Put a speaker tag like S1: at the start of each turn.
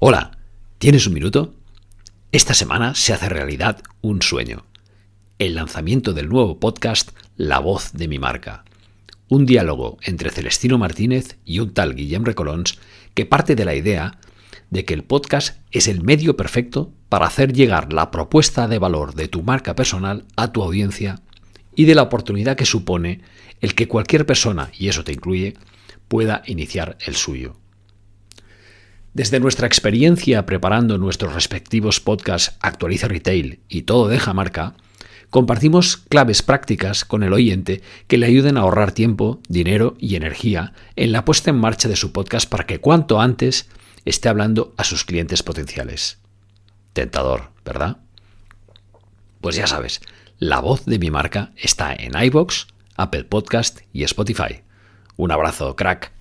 S1: Hola, ¿tienes un minuto? Esta semana se hace realidad un sueño. El lanzamiento del nuevo podcast La voz de mi marca. Un diálogo entre Celestino Martínez y un tal Guillem Recolons que parte de la idea de que el podcast es el medio perfecto para hacer llegar la propuesta de valor de tu marca personal a tu audiencia y de la oportunidad que supone el que cualquier persona, y eso te incluye, pueda iniciar el suyo. Desde nuestra experiencia preparando nuestros respectivos podcasts Actualiza Retail y Todo deja marca, compartimos claves prácticas con el oyente que le ayuden a ahorrar tiempo, dinero y energía en la puesta en marcha de su podcast para que cuanto antes esté hablando a sus clientes potenciales. Tentador, ¿verdad? Pues ya sabes, la voz de mi marca está en iBox, Apple Podcast y Spotify. Un abrazo, crack.